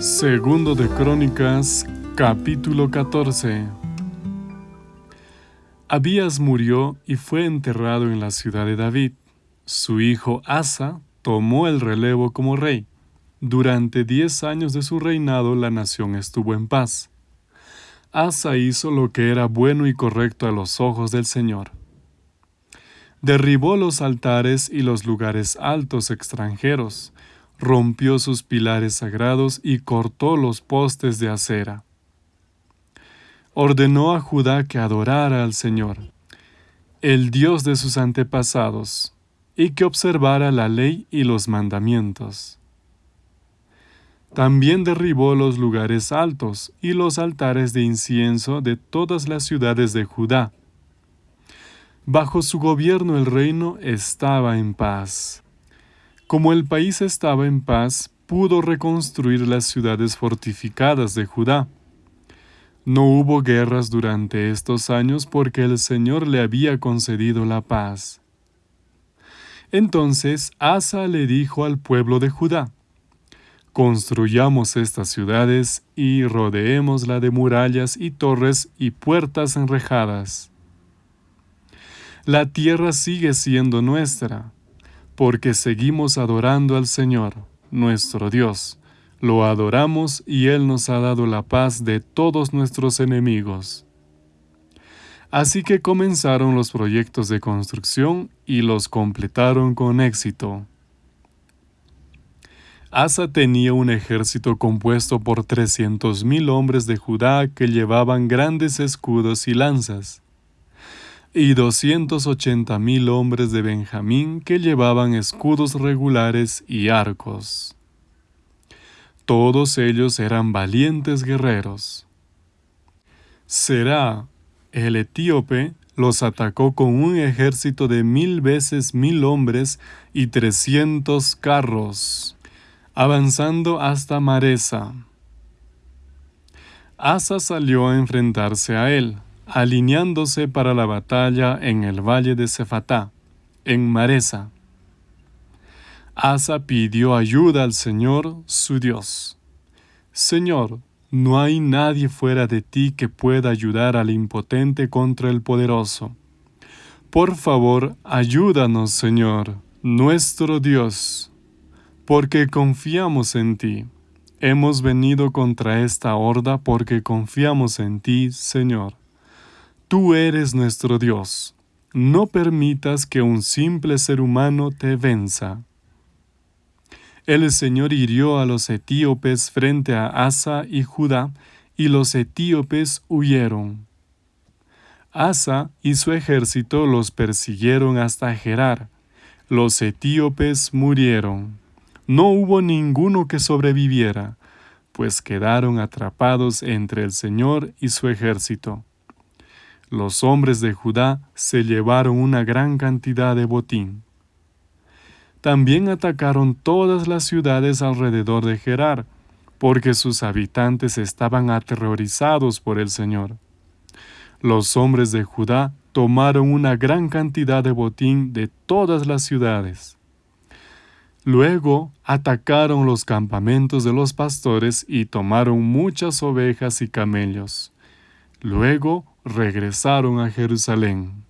Segundo de Crónicas, capítulo 14. Abías murió y fue enterrado en la ciudad de David. Su hijo Asa tomó el relevo como rey. Durante diez años de su reinado la nación estuvo en paz. Asa hizo lo que era bueno y correcto a los ojos del Señor. Derribó los altares y los lugares altos extranjeros, rompió sus pilares sagrados y cortó los postes de acera. Ordenó a Judá que adorara al Señor, el Dios de sus antepasados, y que observara la ley y los mandamientos. También derribó los lugares altos y los altares de incienso de todas las ciudades de Judá. Bajo su gobierno el reino estaba en paz. Como el país estaba en paz, pudo reconstruir las ciudades fortificadas de Judá. No hubo guerras durante estos años porque el Señor le había concedido la paz. Entonces Asa le dijo al pueblo de Judá, Construyamos estas ciudades y rodeémosla de murallas y torres y puertas enrejadas. La tierra sigue siendo nuestra porque seguimos adorando al Señor, nuestro Dios. Lo adoramos y Él nos ha dado la paz de todos nuestros enemigos. Así que comenzaron los proyectos de construcción y los completaron con éxito. Asa tenía un ejército compuesto por trescientos mil hombres de Judá que llevaban grandes escudos y lanzas y doscientos ochenta mil hombres de Benjamín que llevaban escudos regulares y arcos. Todos ellos eran valientes guerreros. Será, el etíope, los atacó con un ejército de mil veces mil hombres y trescientos carros, avanzando hasta Maresa. Asa salió a enfrentarse a él, alineándose para la batalla en el valle de Cefatá, en Maresa. Asa pidió ayuda al Señor, su Dios. Señor, no hay nadie fuera de ti que pueda ayudar al impotente contra el poderoso. Por favor, ayúdanos, Señor, nuestro Dios, porque confiamos en ti. Hemos venido contra esta horda porque confiamos en ti, Señor. Tú eres nuestro Dios. No permitas que un simple ser humano te venza. El Señor hirió a los etíopes frente a Asa y Judá, y los etíopes huyeron. Asa y su ejército los persiguieron hasta Gerar. Los etíopes murieron. No hubo ninguno que sobreviviera, pues quedaron atrapados entre el Señor y su ejército los hombres de Judá se llevaron una gran cantidad de botín. También atacaron todas las ciudades alrededor de Gerar, porque sus habitantes estaban aterrorizados por el Señor. Los hombres de Judá tomaron una gran cantidad de botín de todas las ciudades. Luego atacaron los campamentos de los pastores y tomaron muchas ovejas y camellos. Luego regresaron a Jerusalén.